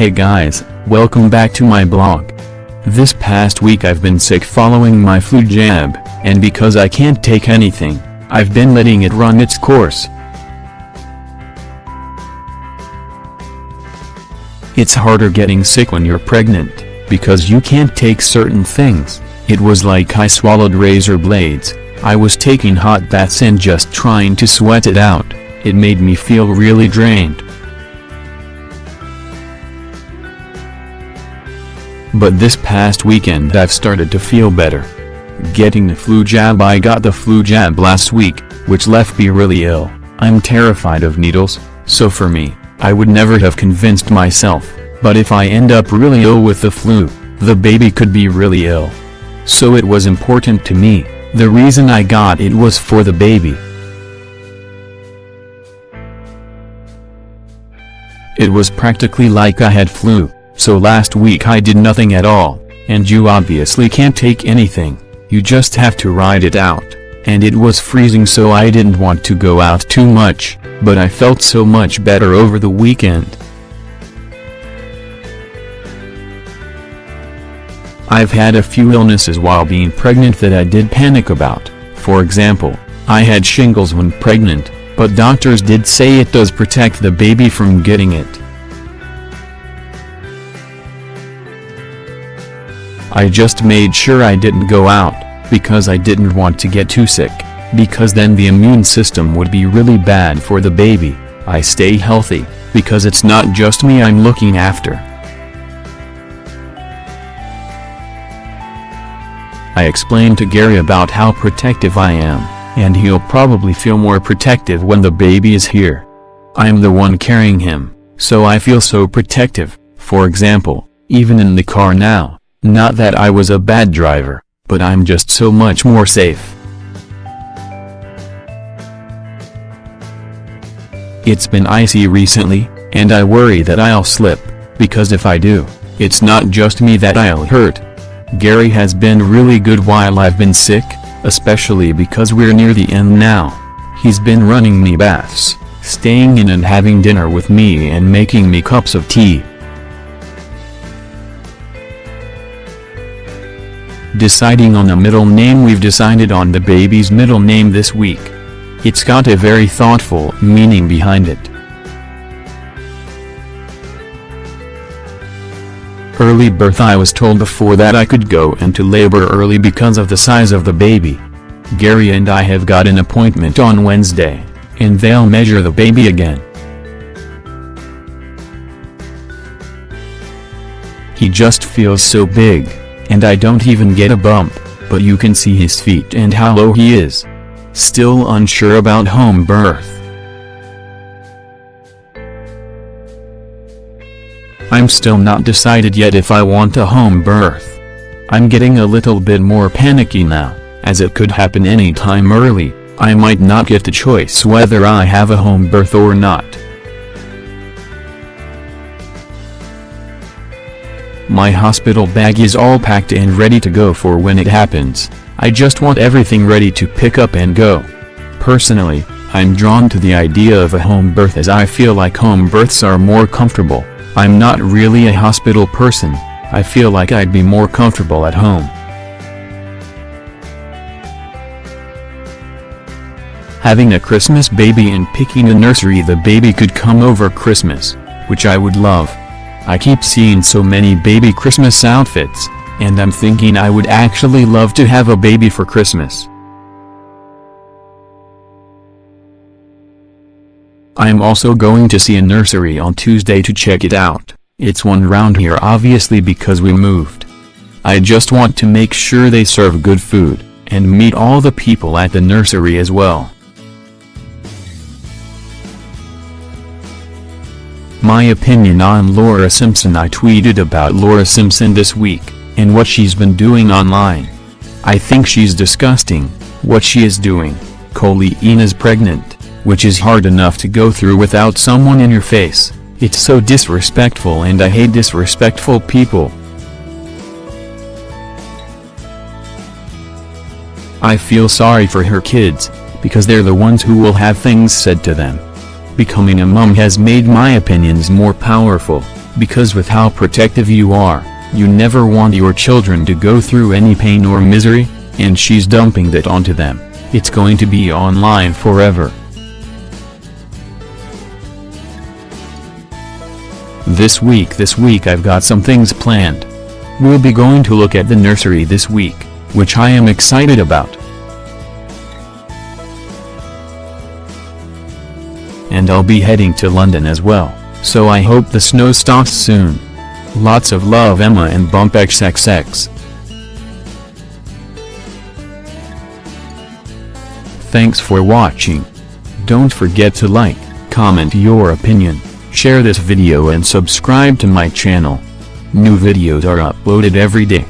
Hey guys, welcome back to my blog. This past week I've been sick following my flu jab, and because I can't take anything, I've been letting it run its course. It's harder getting sick when you're pregnant, because you can't take certain things. It was like I swallowed razor blades, I was taking hot baths and just trying to sweat it out, it made me feel really drained. But this past weekend I've started to feel better. Getting the flu jab I got the flu jab last week, which left me really ill, I'm terrified of needles, so for me, I would never have convinced myself, but if I end up really ill with the flu, the baby could be really ill. So it was important to me, the reason I got it was for the baby. It was practically like I had flu. So last week I did nothing at all, and you obviously can't take anything, you just have to ride it out, and it was freezing so I didn't want to go out too much, but I felt so much better over the weekend. I've had a few illnesses while being pregnant that I did panic about, for example, I had shingles when pregnant, but doctors did say it does protect the baby from getting it. I just made sure I didn't go out, because I didn't want to get too sick, because then the immune system would be really bad for the baby, I stay healthy, because it's not just me I'm looking after. I explained to Gary about how protective I am, and he'll probably feel more protective when the baby is here. I'm the one carrying him, so I feel so protective, for example, even in the car now. Not that I was a bad driver, but I'm just so much more safe. It's been icy recently, and I worry that I'll slip, because if I do, it's not just me that I'll hurt. Gary has been really good while I've been sick, especially because we're near the end now. He's been running me baths, staying in and having dinner with me and making me cups of tea. Deciding on a middle name We've decided on the baby's middle name this week. It's got a very thoughtful meaning behind it. Early birth I was told before that I could go into labor early because of the size of the baby. Gary and I have got an appointment on Wednesday, and they'll measure the baby again. He just feels so big and I don't even get a bump, but you can see his feet and how low he is. Still unsure about home birth. I'm still not decided yet if I want a home birth. I'm getting a little bit more panicky now, as it could happen any time early, I might not get the choice whether I have a home birth or not. My hospital bag is all packed and ready to go for when it happens, I just want everything ready to pick up and go. Personally, I'm drawn to the idea of a home birth as I feel like home births are more comfortable, I'm not really a hospital person, I feel like I'd be more comfortable at home. Having a Christmas baby and picking a nursery the baby could come over Christmas, which I would love. I keep seeing so many baby Christmas outfits, and I'm thinking I would actually love to have a baby for Christmas. I'm also going to see a nursery on Tuesday to check it out, it's one round here obviously because we moved. I just want to make sure they serve good food, and meet all the people at the nursery as well. My opinion on Laura Simpson I tweeted about Laura Simpson this week, and what she's been doing online. I think she's disgusting, what she is doing, Coleen is pregnant, which is hard enough to go through without someone in your face, it's so disrespectful and I hate disrespectful people. I feel sorry for her kids, because they're the ones who will have things said to them. Becoming a mum has made my opinions more powerful, because with how protective you are, you never want your children to go through any pain or misery, and she's dumping that onto them, it's going to be online forever. This week this week I've got some things planned. We'll be going to look at the nursery this week, which I am excited about. And I'll be heading to London as well, so I hope the snow stops soon. Lots of love Emma and Bump XXX. Thanks for watching. Don't forget to like, comment your opinion, share this video and subscribe to my channel. New videos are uploaded every day.